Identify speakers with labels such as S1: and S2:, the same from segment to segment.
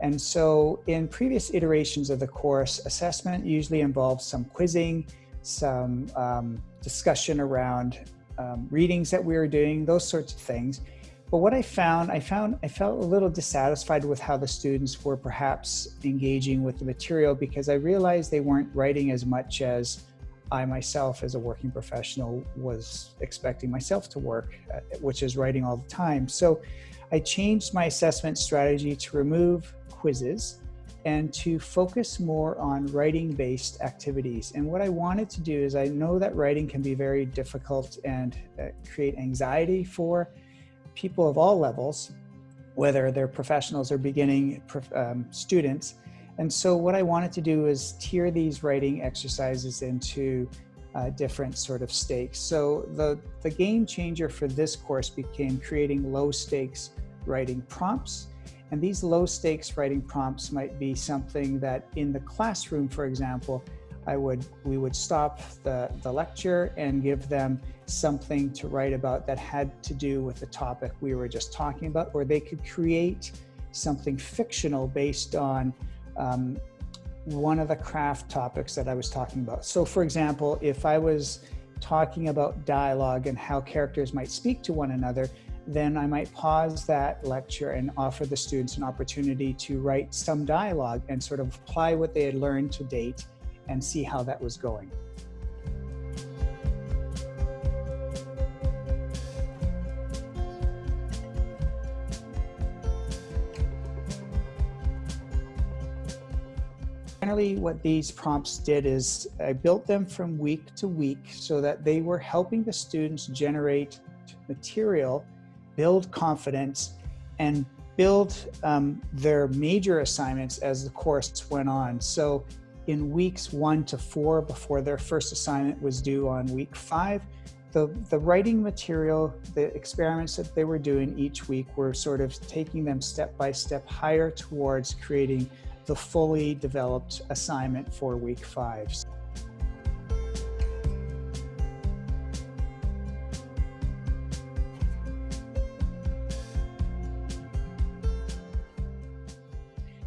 S1: And so in previous iterations of the course, assessment usually involves some quizzing, some um, discussion around um, readings that we were doing, those sorts of things. But what I found, I found I felt a little dissatisfied with how the students were perhaps engaging with the material because I realized they weren't writing as much as I myself as a working professional was expecting myself to work, uh, which is writing all the time. So I changed my assessment strategy to remove quizzes and to focus more on writing-based activities. And what I wanted to do is I know that writing can be very difficult and uh, create anxiety for people of all levels, whether they're professionals or beginning um, students. And so what I wanted to do is tier these writing exercises into uh, different sort of stakes. So the, the game changer for this course became creating low stakes writing prompts. And these low stakes writing prompts might be something that in the classroom, for example, I would, we would stop the, the lecture and give them something to write about that had to do with the topic we were just talking about, or they could create something fictional based on um, one of the craft topics that I was talking about. So for example, if I was talking about dialogue and how characters might speak to one another, then I might pause that lecture and offer the students an opportunity to write some dialogue and sort of apply what they had learned to date and see how that was going. What these prompts did is I built them from week to week so that they were helping the students generate material, build confidence, and build um, their major assignments as the course went on. So in weeks one to four before their first assignment was due on week five. The, the writing material, the experiments that they were doing each week were sort of taking them step by step higher towards creating the fully developed assignment for week five.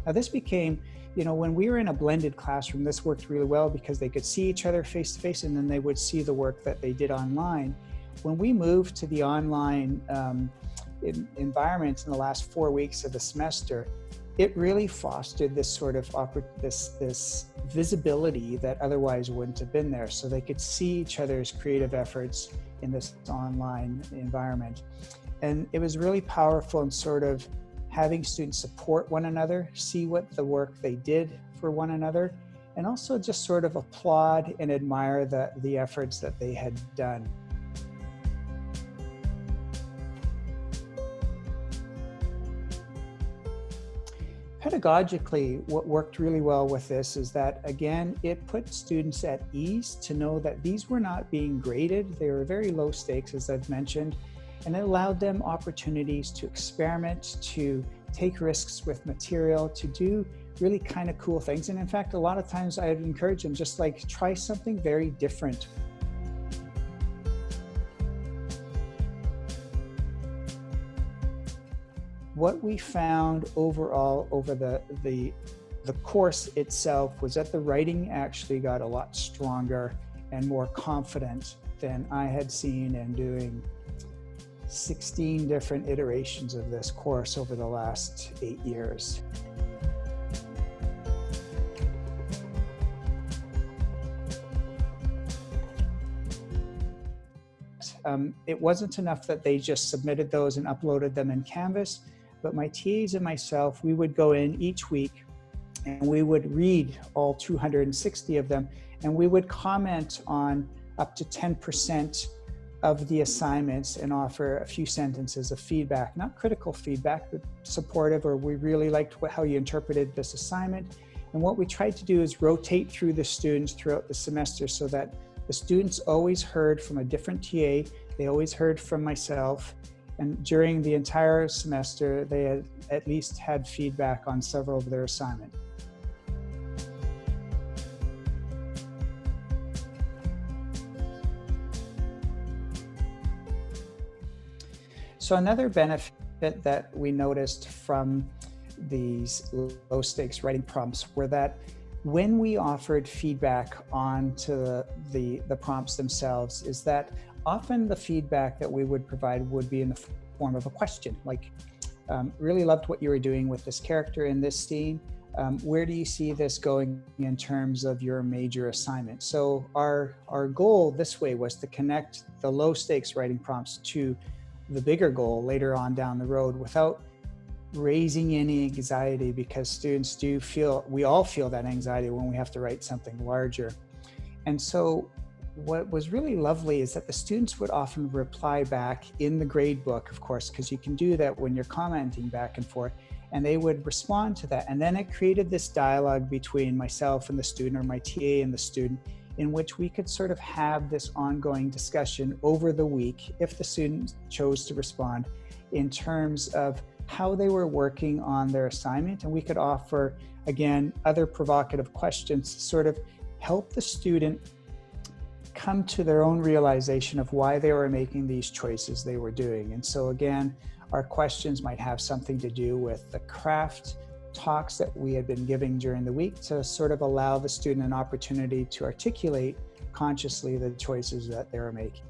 S1: Now this became you know, when we were in a blended classroom, this worked really well because they could see each other face to face and then they would see the work that they did online. When we moved to the online um, in, environment in the last four weeks of the semester, it really fostered this sort of this this visibility that otherwise wouldn't have been there. So they could see each other's creative efforts in this online environment. And it was really powerful and sort of having students support one another, see what the work they did for one another, and also just sort of applaud and admire the, the efforts that they had done. Pedagogically, what worked really well with this is that, again, it put students at ease to know that these were not being graded. They were very low stakes, as I've mentioned, and it allowed them opportunities to experiment, to take risks with material, to do really kind of cool things. And in fact, a lot of times I'd encourage them just like try something very different. What we found overall over the, the, the course itself was that the writing actually got a lot stronger and more confident than I had seen in doing 16 different iterations of this course over the last eight years. Um, it wasn't enough that they just submitted those and uploaded them in Canvas, but my TAs and myself, we would go in each week and we would read all 260 of them and we would comment on up to 10% of the assignments and offer a few sentences of feedback, not critical feedback, but supportive or we really liked what, how you interpreted this assignment. And what we tried to do is rotate through the students throughout the semester so that the students always heard from a different TA, they always heard from myself, and during the entire semester, they had at least had feedback on several of their assignments. So another benefit that we noticed from these low stakes writing prompts were that when we offered feedback onto the, the, the prompts themselves is that often the feedback that we would provide would be in the form of a question like um, really loved what you were doing with this character in this scene um, where do you see this going in terms of your major assignment so our our goal this way was to connect the low stakes writing prompts to the bigger goal later on down the road without raising any anxiety because students do feel, we all feel that anxiety when we have to write something larger. And so what was really lovely is that the students would often reply back in the grade book, of course, because you can do that when you're commenting back and forth, and they would respond to that. And then it created this dialogue between myself and the student or my TA and the student in which we could sort of have this ongoing discussion over the week if the student chose to respond in terms of how they were working on their assignment. And we could offer, again, other provocative questions to sort of help the student come to their own realization of why they were making these choices they were doing. And so again, our questions might have something to do with the craft talks that we had been giving during the week to sort of allow the student an opportunity to articulate consciously the choices that they were making.